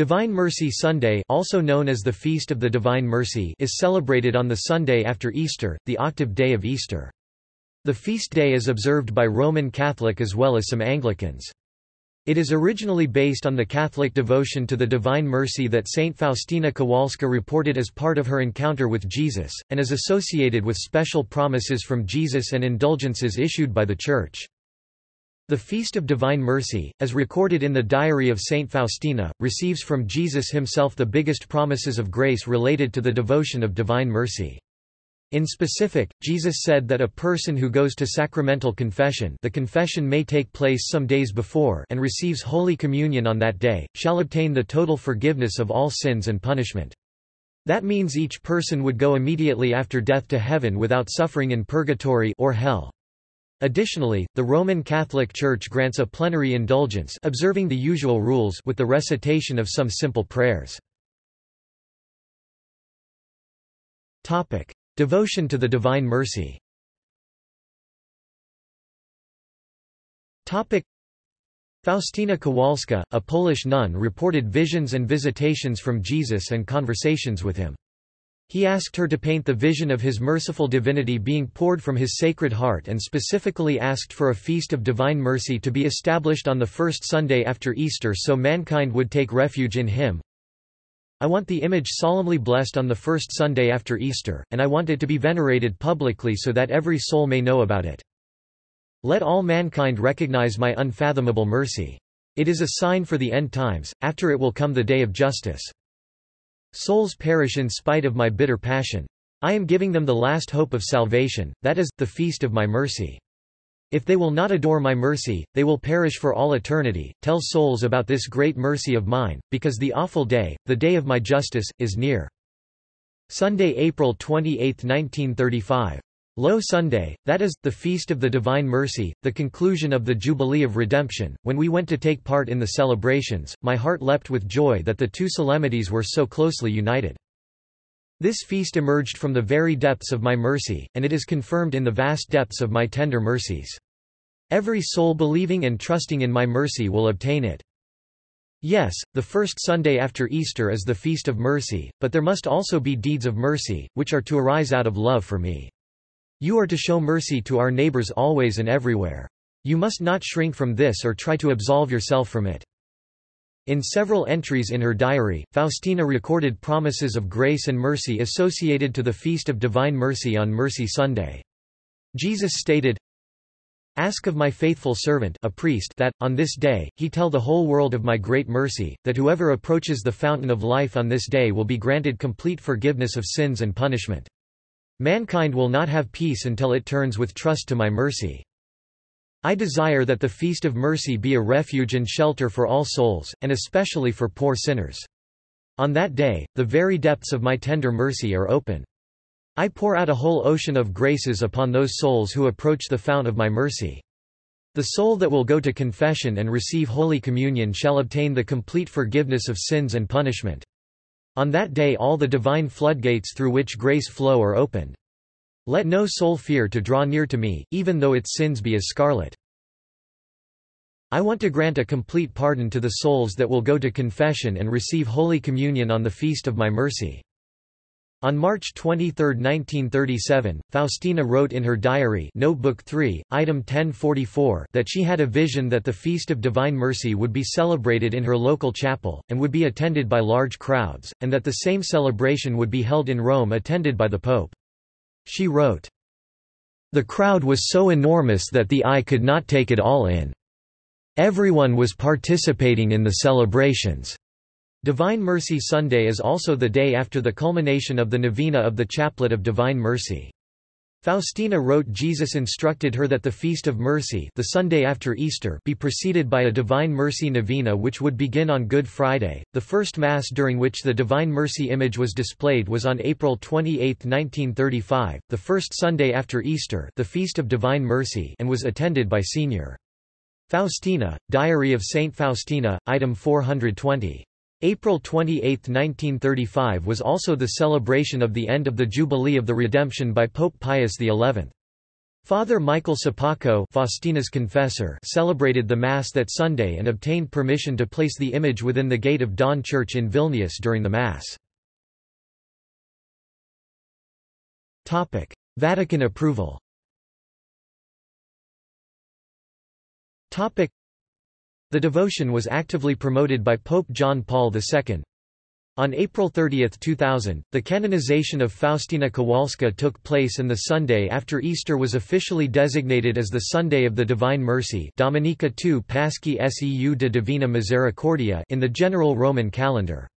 Divine Mercy Sunday also known as the Feast of the Divine Mercy is celebrated on the Sunday after Easter, the octave day of Easter. The feast day is observed by Roman Catholic as well as some Anglicans. It is originally based on the Catholic devotion to the Divine Mercy that Saint Faustina Kowalska reported as part of her encounter with Jesus, and is associated with special promises from Jesus and indulgences issued by the Church. The Feast of Divine Mercy, as recorded in the Diary of Saint Faustina, receives from Jesus himself the biggest promises of grace related to the devotion of Divine Mercy. In specific, Jesus said that a person who goes to sacramental confession the confession may take place some days before and receives Holy Communion on that day, shall obtain the total forgiveness of all sins and punishment. That means each person would go immediately after death to heaven without suffering in purgatory or hell. Additionally, the Roman Catholic Church grants a plenary indulgence observing the usual rules with the recitation of some simple prayers. Devotion to the Divine Mercy Faustina Kowalska, a Polish nun reported visions and visitations from Jesus and conversations with him. He asked her to paint the vision of his merciful divinity being poured from his sacred heart and specifically asked for a feast of divine mercy to be established on the first Sunday after Easter so mankind would take refuge in him. I want the image solemnly blessed on the first Sunday after Easter, and I want it to be venerated publicly so that every soul may know about it. Let all mankind recognize my unfathomable mercy. It is a sign for the end times, after it will come the day of justice. Souls perish in spite of my bitter passion. I am giving them the last hope of salvation, that is, the feast of my mercy. If they will not adore my mercy, they will perish for all eternity. Tell souls about this great mercy of mine, because the awful day, the day of my justice, is near. Sunday, April 28, 1935. Low Sunday, that is, the Feast of the Divine Mercy, the conclusion of the Jubilee of Redemption. When we went to take part in the celebrations, my heart leapt with joy that the two solemnities were so closely united. This feast emerged from the very depths of my mercy, and it is confirmed in the vast depths of my tender mercies. Every soul believing and trusting in my mercy will obtain it. Yes, the first Sunday after Easter is the Feast of Mercy, but there must also be deeds of mercy, which are to arise out of love for me. You are to show mercy to our neighbors always and everywhere. You must not shrink from this or try to absolve yourself from it. In several entries in her diary, Faustina recorded promises of grace and mercy associated to the Feast of Divine Mercy on Mercy Sunday. Jesus stated, Ask of my faithful servant a priest that, on this day, he tell the whole world of my great mercy, that whoever approaches the fountain of life on this day will be granted complete forgiveness of sins and punishment. Mankind will not have peace until it turns with trust to my mercy. I desire that the Feast of Mercy be a refuge and shelter for all souls, and especially for poor sinners. On that day, the very depths of my tender mercy are open. I pour out a whole ocean of graces upon those souls who approach the fount of my mercy. The soul that will go to confession and receive Holy Communion shall obtain the complete forgiveness of sins and punishment. On that day all the divine floodgates through which grace flow are opened. Let no soul fear to draw near to me, even though its sins be as scarlet. I want to grant a complete pardon to the souls that will go to confession and receive Holy Communion on the feast of my mercy. On March 23, 1937, Faustina wrote in her diary Notebook 3, item 1044 that she had a vision that the Feast of Divine Mercy would be celebrated in her local chapel, and would be attended by large crowds, and that the same celebration would be held in Rome attended by the Pope. She wrote, The crowd was so enormous that the eye could not take it all in. Everyone was participating in the celebrations. Divine Mercy Sunday is also the day after the culmination of the novena of the Chaplet of Divine Mercy. Faustina wrote Jesus instructed her that the Feast of Mercy the Sunday after Easter be preceded by a Divine Mercy Novena which would begin on Good Friday. The first Mass during which the Divine Mercy image was displayed was on April 28, 1935, the first Sunday after Easter the Feast of Divine Mercy and was attended by Sr. Faustina, Diary of Saint Faustina, item 420. April 28, 1935 was also the celebration of the end of the Jubilee of the Redemption by Pope Pius XI. Father Michael Sopoćko Faustina's confessor celebrated the Mass that Sunday and obtained permission to place the image within the gate of Dawn Church in Vilnius during the Mass. Vatican approval The devotion was actively promoted by Pope John Paul II. On April 30, 2000, the canonization of Faustina Kowalska took place and the Sunday after Easter was officially designated as the Sunday of the Divine Mercy Dominica II Paschae Seu de Divina Misericordia in the general Roman calendar.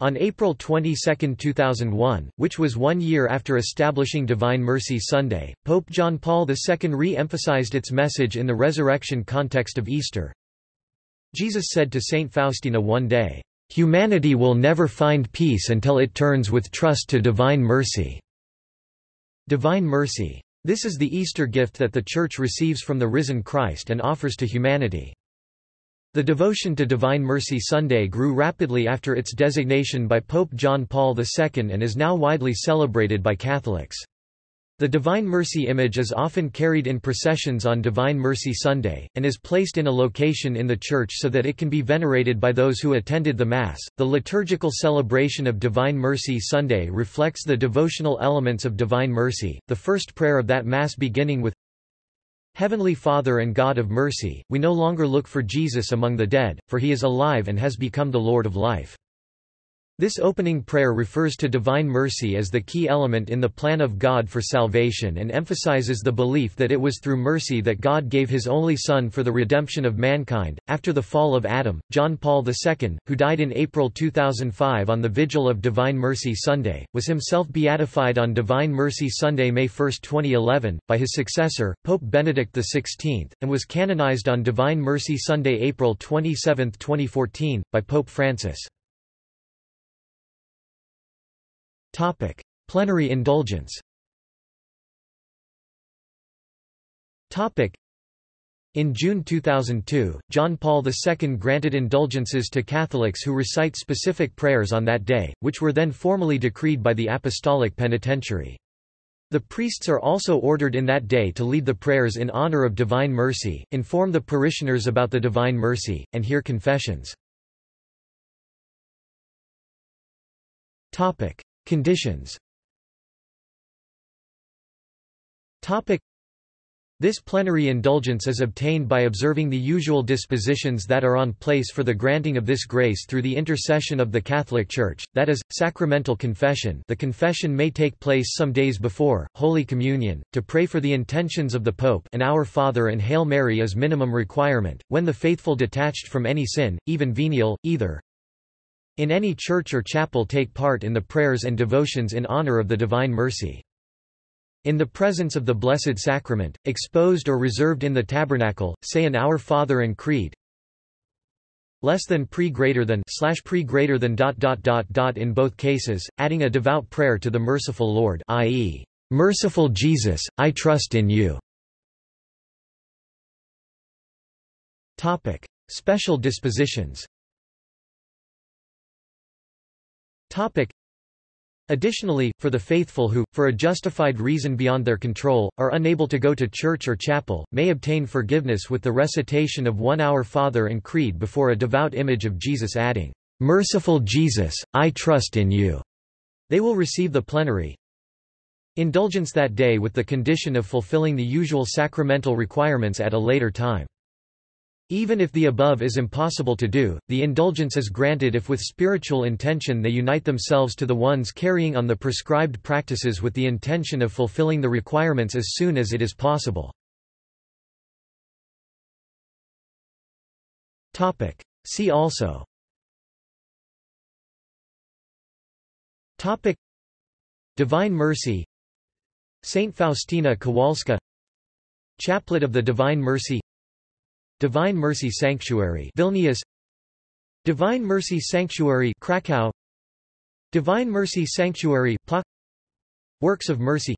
On April 22, 2001, which was one year after establishing Divine Mercy Sunday, Pope John Paul II re-emphasized its message in the resurrection context of Easter. Jesus said to Saint Faustina one day, Humanity will never find peace until it turns with trust to divine mercy. Divine mercy. This is the Easter gift that the Church receives from the risen Christ and offers to humanity. The devotion to Divine Mercy Sunday grew rapidly after its designation by Pope John Paul II and is now widely celebrated by Catholics. The Divine Mercy image is often carried in processions on Divine Mercy Sunday, and is placed in a location in the church so that it can be venerated by those who attended the Mass. The liturgical celebration of Divine Mercy Sunday reflects the devotional elements of Divine Mercy, the first prayer of that Mass beginning with Heavenly Father and God of mercy, we no longer look for Jesus among the dead, for he is alive and has become the Lord of life. This opening prayer refers to divine mercy as the key element in the plan of God for salvation and emphasizes the belief that it was through mercy that God gave his only Son for the redemption of mankind. After the fall of Adam, John Paul II, who died in April 2005 on the vigil of Divine Mercy Sunday, was himself beatified on Divine Mercy Sunday, May 1, 2011, by his successor, Pope Benedict XVI, and was canonized on Divine Mercy Sunday, April 27, 2014, by Pope Francis. Topic: Plenary indulgence. Topic: in June 2002, John Paul II granted indulgences to Catholics who recite specific prayers on that day, which were then formally decreed by the Apostolic Penitentiary. The priests are also ordered in that day to lead the prayers in honor of Divine Mercy, inform the parishioners about the Divine Mercy, and hear confessions. Conditions. This plenary indulgence is obtained by observing the usual dispositions that are on place for the granting of this grace through the intercession of the Catholic Church, that is, sacramental confession the confession may take place some days before, Holy Communion, to pray for the intentions of the Pope and Our Father and Hail Mary as minimum requirement, when the faithful detached from any sin, even venial, either in any church or chapel take part in the prayers and devotions in honor of the Divine Mercy. In the presence of the Blessed Sacrament, exposed or reserved in the tabernacle, say an Our Father and Creed. Less than pre greater than slash pre greater than dot dot dot dot in both cases, adding a devout prayer to the merciful Lord, i.e., Merciful Jesus, I trust in you. Topic: Special dispositions. Topic. Additionally, for the faithful who, for a justified reason beyond their control, are unable to go to church or chapel, may obtain forgiveness with the recitation of one Our Father and Creed before a devout image of Jesus adding, "'Merciful Jesus, I trust in you'". They will receive the plenary indulgence that day with the condition of fulfilling the usual sacramental requirements at a later time. Even if the above is impossible to do, the indulgence is granted if with spiritual intention they unite themselves to the ones carrying on the prescribed practices with the intention of fulfilling the requirements as soon as it is possible. See also. Topic. Divine Mercy. Saint Faustina Kowalska. Chaplet of the Divine Mercy Divine Mercy Sanctuary Vilnius. Divine Mercy Sanctuary Krakow. Divine Mercy Sanctuary Plock Works of Mercy.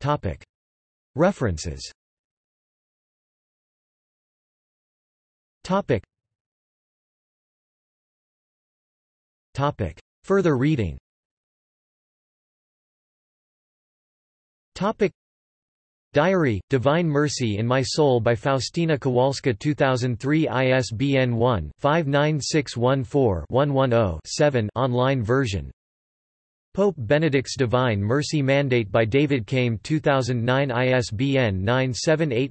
Topic. References. Topic. Topic. Further reading. Topic Diary, Divine Mercy in My Soul by Faustina Kowalska 2003 ISBN 1-59614-110-7 online version. Pope Benedict's Divine Mercy Mandate by David Came 2009 ISBN 978